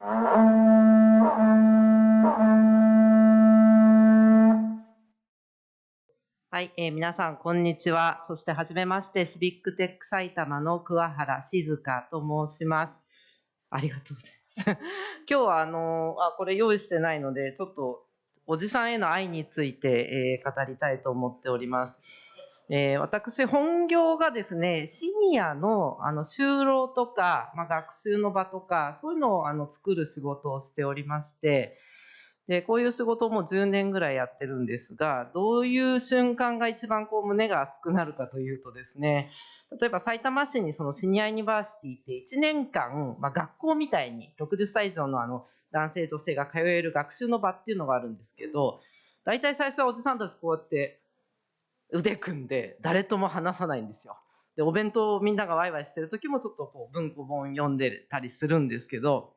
はい、えー、皆さん、こんにちは。そして、はじめまして、シビックテック埼玉の桑原静香と申します。ありがとうございます。今日は、あのー、あ、これ用意してないので、ちょっと、おじさんへの愛について、えー、語りたいと思っております。えー、私、本業がですね、シニアのあの就労とか、まあ、学習の場とか、そういうのをあの作る仕事をしておりまして、で、こういう仕事も10年ぐらいやってるんですが、どういう瞬間が一番こう胸が熱くなるかというとですね、例えば埼玉市にそのシニアユニバーシティって1年間、まあ、学校みたいに60歳以上のあの男性女性が通える学習の場っていうのがあるんですけど、大体最初はおじさんたちこうやって腕組んで誰とも話さないんですよ。で、お弁当をみんながワイワイしてる時もちょっとこう文庫本読んでたりするんですけど、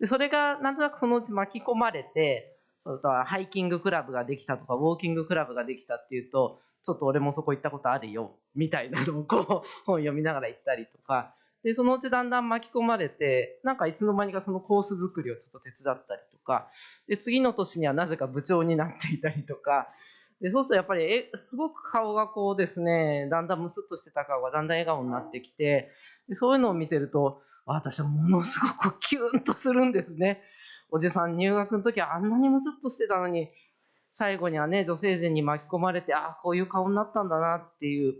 でそれがなんとなくそのうち巻き込まれてそとはハイキングクラブができたとかウォーキングクラブができたっていうとちょっと俺もそこ行ったことあるよみたいなのをこう 本読みながら行ったりとか。でそのうちだんだん巻き込まれてなんかいつの間にかそのコース作りをちょっと手伝ったりとか。で次の年にはなぜか部長になっていたりとか。でそうするとやっぱりえすごく顔がこうですねだんだんむすっとしてた顔がだんだん笑顔になってきてでそういうのを見てると私はものすごくキュンとするんですね。おじさん入学の時はあんなにむすっとしてたのに、最後にはね、女性陣に巻き込まれて、ああ、こういう顔になったんだなっていう。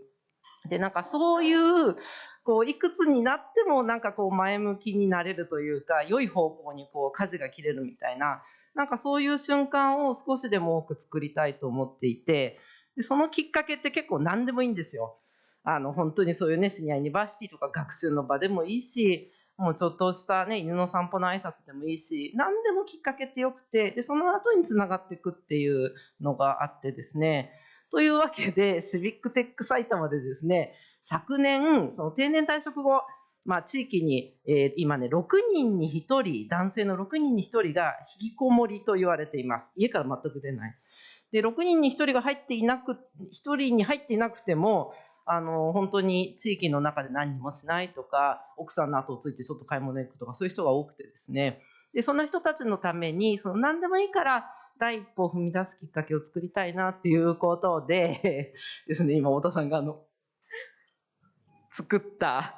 で、なんかそういう、こう、いくつになってもなんかこう前向きになれるというか、良い方向にこう舵が切れるみたいな、なんかそういう瞬間を少しでも多く作りたいと思っていて、でそのきっかけって結構何でもいいんですよ。あの、本当にそういうね、シニアユニバーシティとか学習の場でもいいし、もうちょっとしたね、犬の散歩の挨拶でもいいし、何でもきっかけってよくて、で、その後につながっていくっていうのがあってですね、というわけで、シビックテック埼玉でですね、昨年、その定年退職後、まあ、地域に、えー、今ね、6人に1人、男性の6人に1人が引きこもりと言われています。家から全く出ない。で、6人に1人が入っていなく、1人に入っていなくても、あの、本当に地域の中で何もしないとか、奥さんの後をついてちょっと買い物行くとか、そういう人が多くてですね。で、そんな人たちのために、その何でもいいから、第一歩を踏み出すきっかけを作りたいなっていうことで ですね、今、太田さんがあの、作った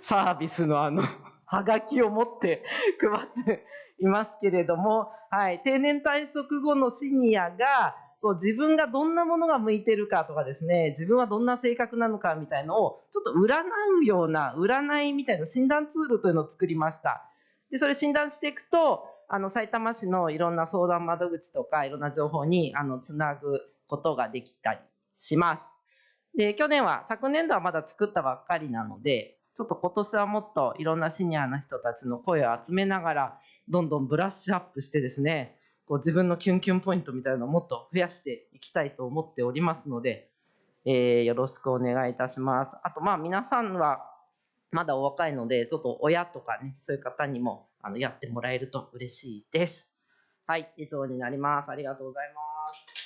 サービスのあの、はがきを持って配っていますけれども、はい、定年退職後のシニアが、自分がどんなものが向いてるかとかですね、自分はどんな性格なのかみたいのを、ちょっと占うような、占いみたいな診断ツールというのを作りました。で、それ診断していくと、あの、埼玉市のいろんな相談窓口とか、いろんな情報に、あの、つなぐことができたりします。で、去年は、昨年度はまだ作ったばっかりなので、ちょっと今年はもっといろんなシニアの人たちの声を集めながら、どんどんブラッシュアップしてですね、こう自分のキュンキュンポイントみたいなのをもっと増やしていきたいと思っておりますので、えー、よろしくお願いいたします。あと、まあ皆さんはまだお若いので、ちょっと親とかね、そういう方にもあのやってもらえると嬉しいです。はい、以上になります。ありがとうございます。